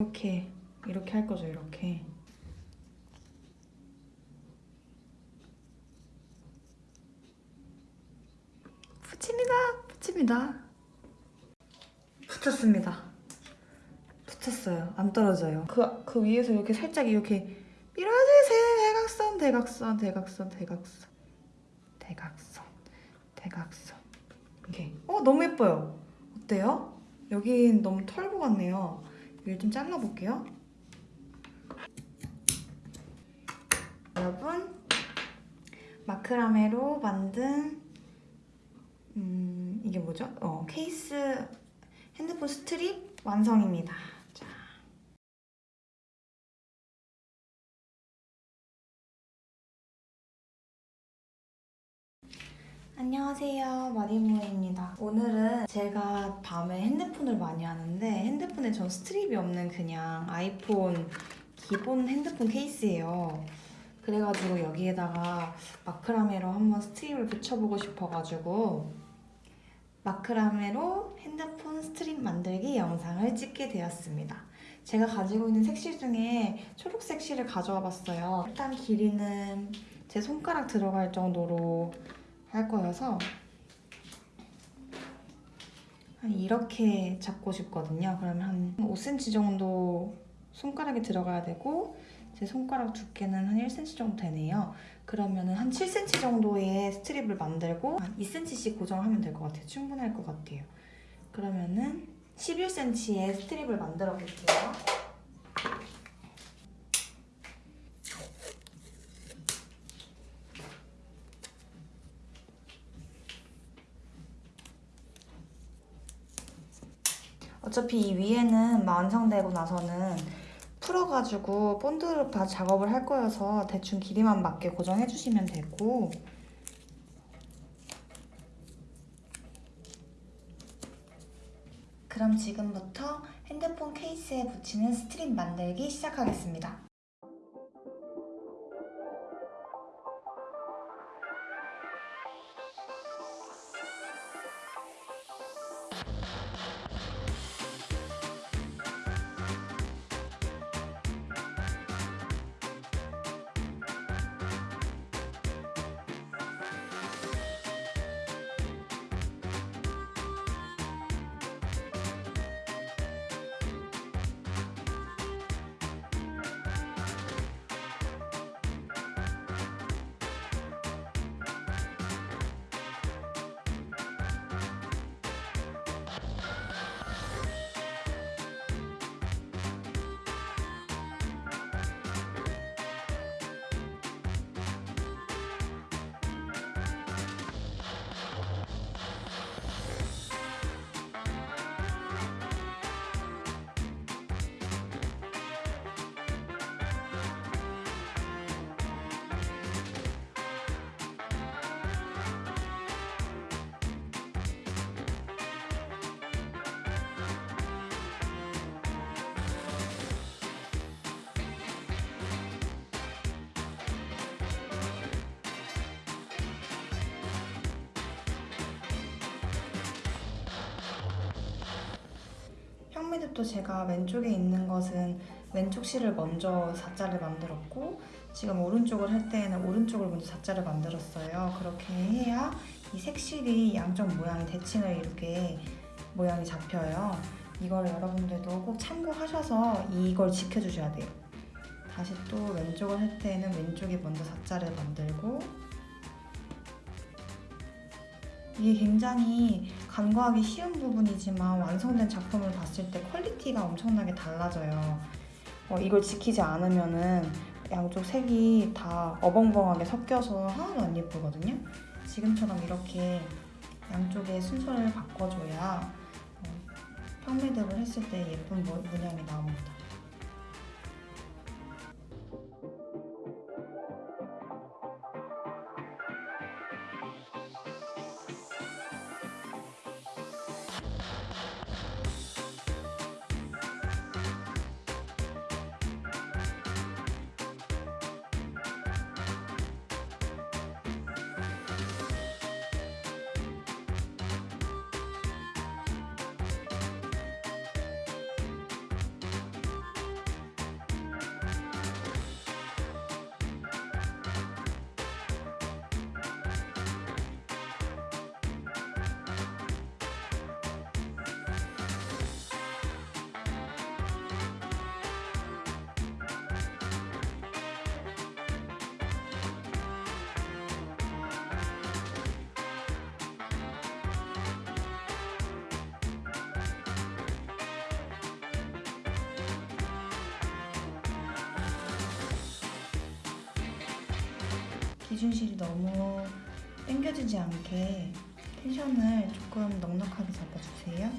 이렇게 이렇게 할 거죠 이렇게. 붙입니다 붙입니다. 붙였습니다. 붙였어요. 안 떨어져요. 그, 그 위에서 이렇게 살짝 이렇게 밀어주세요. 대각선 대각선 대각선 대각선. 대각선 대각선. 이렇게. 어 너무 예뻐요. 어때요? 여긴 너무 털보 같네요 여기 좀 잘라볼게요 여러분 마크라메로 만든 음 이게 뭐죠? 어 케이스 핸드폰 스트립 완성입니다 안녕하세요. 마리모입니다. 오늘은 제가 밤에 핸드폰을 많이 하는데 핸드폰에 전 strap이 없는 그냥 아이폰 기본 핸드폰 케이스예요. 그래가지고 여기에다가 마크라메로 한번 strap을 붙여보고 싶어가지고 마크라메로 핸드폰 스트립 만들기 영상을 찍게 되었습니다. 제가 가지고 있는 색실 중에 초록색 실을 가져와 봤어요. 일단 길이는 제 손가락 들어갈 정도로 할 거여서 한 이렇게 잡고 싶거든요. 그러면 한 5cm 정도 손가락이 들어가야 되고 제 손가락 두께는 한 1cm 정도 되네요. 그러면 한 7cm 정도의 스트립을 만들고 한 2cm씩 고정하면 될 것 같아요. 충분할 것 같아요. 그러면은 11cm의 스트립을 만들어 볼게요. 어차피 이 위에는 완성되고 나서는 풀어가지고 본드로 다 작업을 할 거여서 대충 길이만 맞게 고정해주시면 되고 그럼 지금부터 핸드폰 케이스에 붙이는 스트립 만들기 시작하겠습니다. 형매듭도 제가 왼쪽에 있는 것은 왼쪽 실을 먼저 4자를 만들었고 지금 오른쪽을 할 때에는 오른쪽을 먼저 4자를 만들었어요. 그렇게 해야 이 색실이 양쪽 모양이 대칭을 이렇게 모양이 잡혀요. 이걸 여러분들도 꼭 참고하셔서 이걸 지켜주셔야 돼요. 다시 또 왼쪽을 할 때는 왼쪽에 먼저 4자를 만들고 이게 굉장히 간과하기 쉬운 부분이지만 완성된 작품을 봤을 때 quality가 엄청나게 달라져요. 어, 이걸 지키지 않으면은 양쪽 색이 다 어벙벙하게 섞여서 하나도 안 예쁘거든요. 지금처럼 이렇게 양쪽의 순서를 바꿔줘야 어, 평매듭을 했을 때 예쁜 모- 문양이 나옵니다. 기준실이 너무 당겨지지 않게 텐션을 조금 넉넉하게 잡아주세요.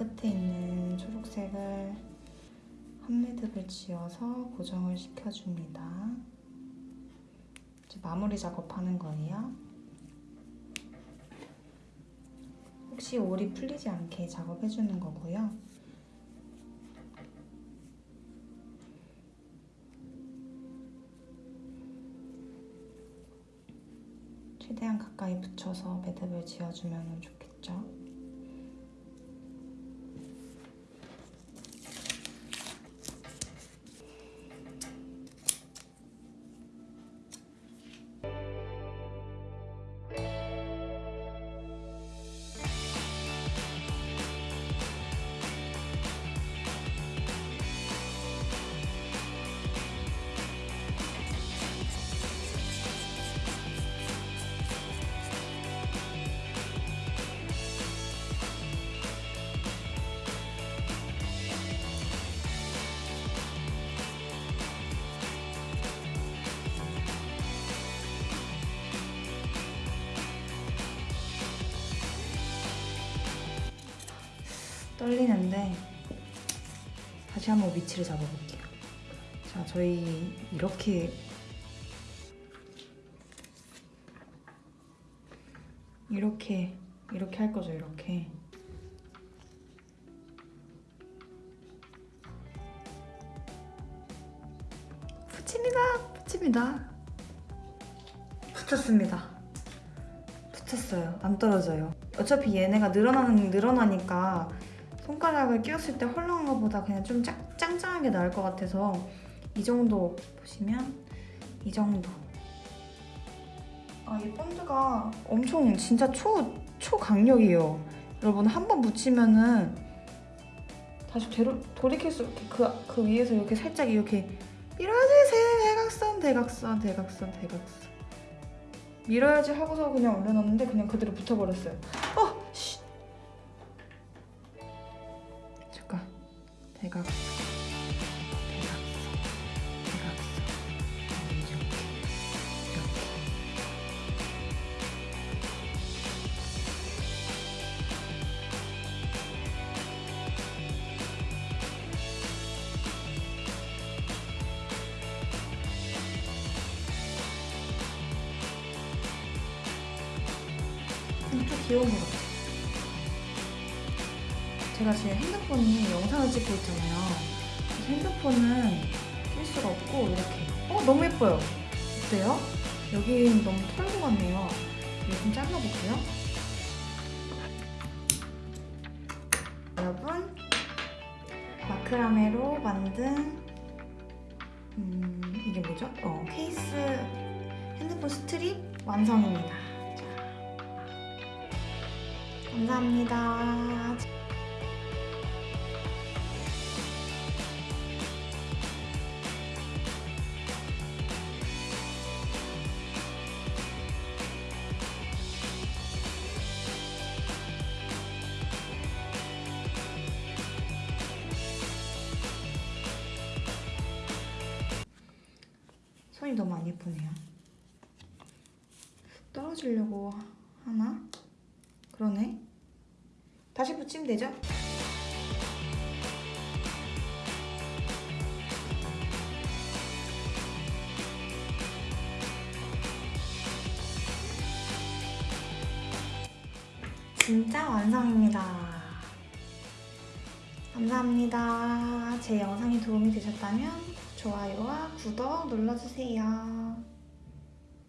끝에 있는 초록색을 한 매듭을 지어서 고정을 시켜줍니다. 이제 마무리 작업하는 거예요. 혹시 올이 풀리지 않게 작업해주는 거고요. 최대한 가까이 붙여서 매듭을 지어주면 좋겠죠. 떨리는데 다시 한번 위치를 잡아볼게요. 자, 저희 이렇게 이렇게 이렇게 할 거죠, 이렇게. 붙입니다, 붙입니다. 붙였습니다. 붙였어요. 안 떨어져요. 어차피 얘네가 늘어나는 늘어나니까 손가락을 끼웠을 때 헐렁한 것보다 그냥 좀 짱, 짱짱하게 나을 것 같아서 이 정도 보시면 이 정도. 아, 이 본드가 엄청 진짜 초 초강력이에요. 여러분 한 번 붙이면은 다시 되로, 돌이킬 수 이렇게 그, 그 위에서 이렇게 살짝 이렇게 밀어야지 대각선 대각선 대각선 대각선 밀어야지 하고서 그냥 올려놨는데 그냥 그대로 붙어버렸어요. 귀여운 것 같아요. 제가 지금 핸드폰이 영상을 찍고 있잖아요. 핸드폰은 낄 수가 없고 이렇게. 어 너무 예뻐요. 어때요? 여기 너무 털고 같네요. 이거 좀 잘라볼게요. 여러분 마크라메로 만든 음, 이게 뭐죠? 어, 케이스 핸드폰 스트립 완성입니다. 자, 감사합니다. 손이 너무 안 예쁘네요. 떨어지려고 하나? 그러네. 다시 붙이면 되죠? 진짜 완성입니다. 감사합니다. 제 영상이 도움이 되셨다면 좋아요와 구독 눌러주세요.